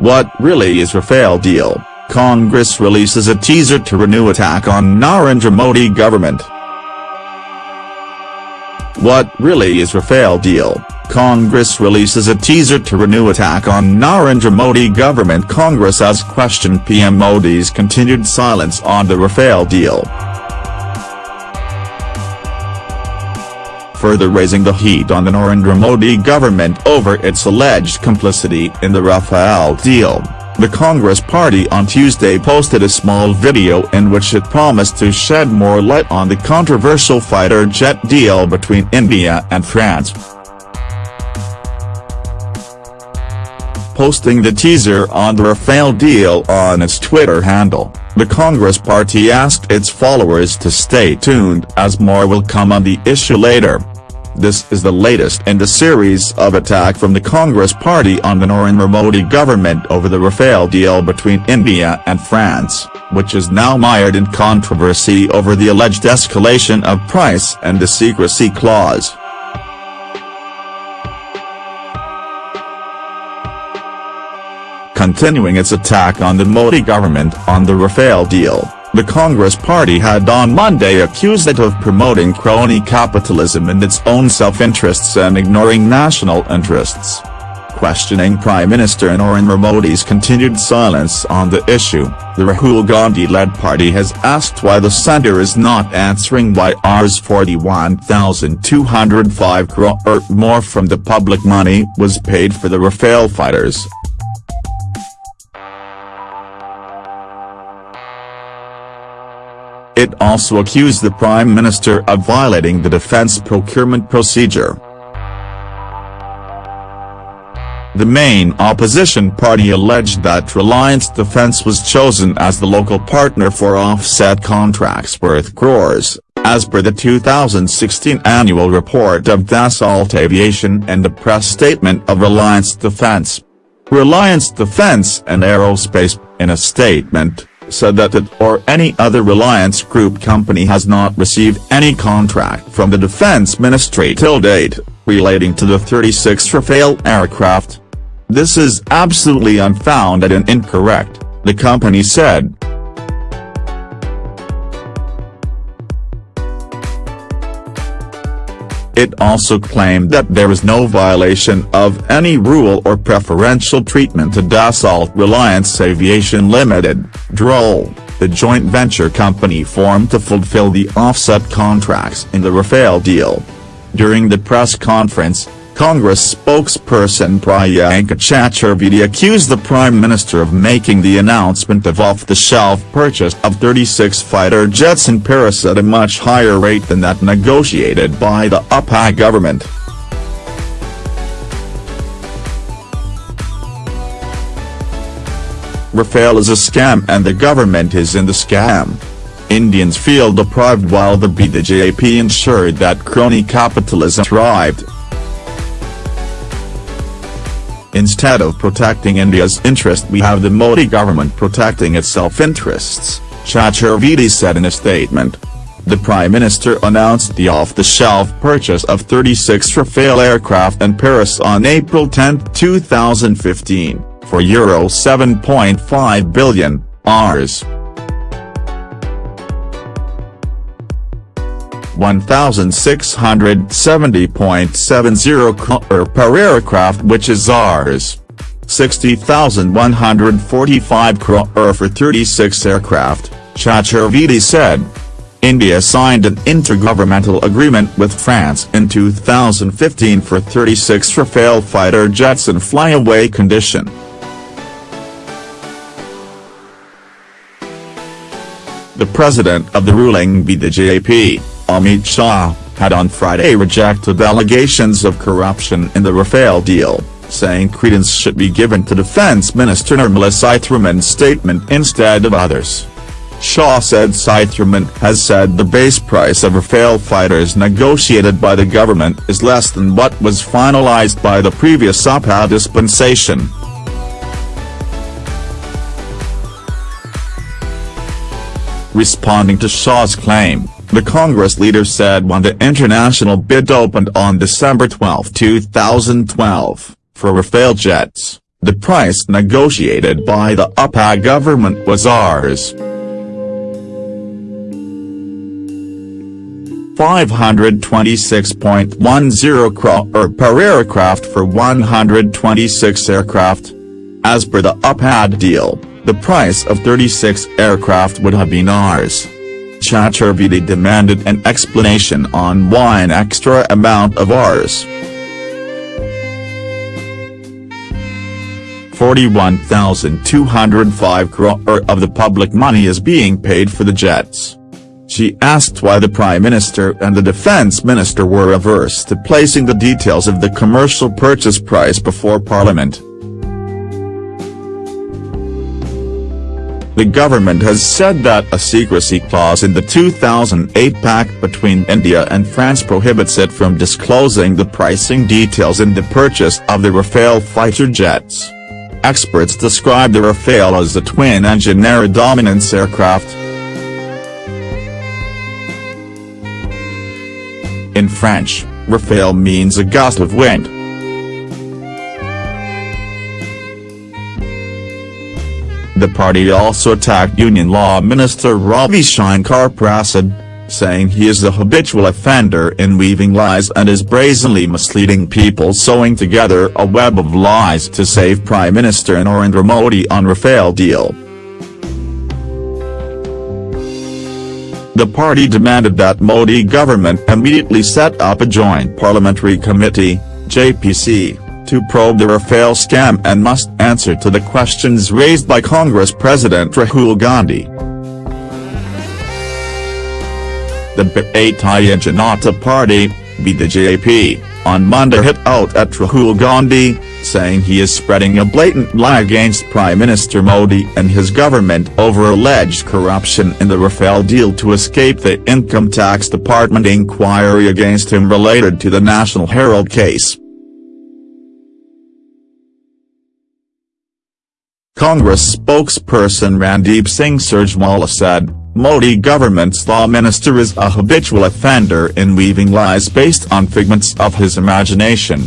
What really is Rafale deal? Congress releases a teaser to renew attack on Narendra Modi government. What really is Rafale deal? Congress releases a teaser to renew attack on Narendra Modi government Congress has questioned PM Modi's continued silence on the Rafale deal. Further raising the heat on the Narendra Modi government over its alleged complicity in the Rafale deal. The Congress Party on Tuesday posted a small video in which it promised to shed more light on the controversial fighter jet deal between India and France. Posting the teaser on the Rafale deal on its Twitter handle, the Congress Party asked its followers to stay tuned as more will come on the issue later. This is the latest in the series of attack from the Congress Party on the Narendra Modi government over the Rafale deal between India and France, which is now mired in controversy over the alleged escalation of price and the secrecy clause. Continuing its attack on the Modi government on the Rafale deal. The Congress Party had on Monday accused it of promoting crony capitalism in its own self-interests and ignoring national interests. Questioning Prime Minister Narendra Modi's continued silence on the issue, the Rahul Gandhi-led party has asked why the centre is not answering why Rs 41,205 crore or more from the public money was paid for the Rafale fighters. It also accused the Prime Minister of violating the defence procurement procedure. The main opposition party alleged that Reliance Defence was chosen as the local partner for offset contracts worth crores, as per the 2016 annual report of Dassault Aviation and the press statement of Reliance Defence. Reliance Defence and Aerospace, in a statement, said that it or any other Reliance Group company has not received any contract from the Defense Ministry till date, relating to the 36 Rafale aircraft. This is absolutely unfounded and incorrect, the company said. It also claimed that there is no violation of any rule or preferential treatment to Dassault Reliance Aviation Limited, DROL, the joint venture company formed to fulfill the offset contracts in the Rafale deal. During the press conference, Congress spokesperson Priyanka Chaturvedi accused the Prime Minister of making the announcement of off-the-shelf purchase of 36 fighter jets in Paris at a much higher rate than that negotiated by the UPA government. Rafale is a scam and the government is in the scam. Indians feel deprived while the BJP ensured that crony capitalism thrived. Instead of protecting India's interest we have the Modi government protecting its self-interests, Chaturvedi said in a statement. The Prime Minister announced the off-the-shelf purchase of 36 Rafale aircraft in Paris on April 10, 2015, for Euro 7.5 billion, Rs. 1,670.70 kr per aircraft which is ours. 60,145 crore for 36 aircraft, Chaturvedi said. India signed an intergovernmental agreement with France in 2015 for 36 Rafale fighter jets in flyaway condition. The president of the ruling BJP, Amit Shah, had on Friday rejected allegations of corruption in the Rafale deal, saying credence should be given to Defence Minister Nirmala Sitharaman's statement instead of others. Shah said Sitharaman has said the base price of Rafale fighters negotiated by the government is less than what was finalized by the previous UPA dispensation. Responding to Shah's claim, the Congress leader said when the international bid opened on December 12, 2012, for Rafale jets, the price negotiated by the UPA government was ours. 526.10 crore per aircraft for 126 aircraft. As per the UPAD deal, the price of 36 aircraft would have been ours. Chaturvedi demanded an explanation on why an extra amount of ours. 41,205 crore of the public money is being paid for the jets. She asked why the Prime Minister and the Defence Minister were averse to placing the details of the commercial purchase price before Parliament. The government has said that a secrecy clause in the 2008 pact between India and France prohibits it from disclosing the pricing details in the purchase of the Rafale fighter jets. Experts describe the Rafale as a twin-engine air dominance aircraft, In French, rafale means a gust of wind. The party also attacked Union Law Minister Ravi Shankar Prasad, saying he is a habitual offender in weaving lies and is brazenly misleading people sewing together a web of lies to save Prime Minister Narendra Modi on Rafale deal. The party demanded that Modi government immediately set up a joint parliamentary committee, JPC, to probe the Rafale scam and must answer to the questions raised by Congress President Rahul Gandhi. The Bharatiya Janata Party, BJP, on Monday hit out at Rahul Gandhi, saying he is spreading a blatant lie against Prime Minister Modi and his government over alleged corruption in the Rafale deal to escape the Income Tax Department inquiry against him related to the National Herald case. Congress spokesperson Randeep Singh Surjewala said, Modi government's law minister is a habitual offender in weaving lies based on figments of his imagination.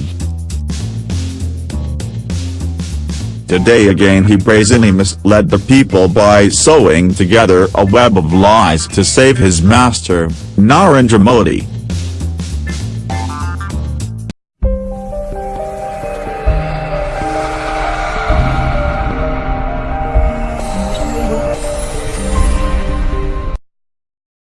Today again he brazenly misled the people by sewing together a web of lies to save his master, Narendra Modi.